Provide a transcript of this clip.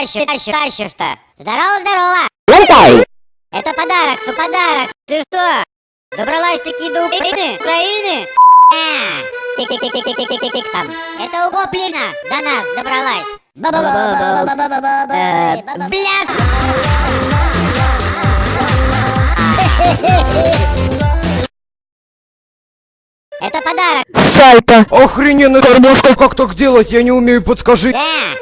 тащишь, тащишь, тащишь-то? Здорово, здорово! Лунтай! Это подарок, су подарок. Ты что? Добралась-таки до Украины? Украины? А, тик-тик-тик-тик-тик-тик-тик там. Это у Гоплина до нас добралась. Э, Бля! Это подарок. Сальто! Охрененно, кормушка, как так делать? Я не умею, подскажи. Да,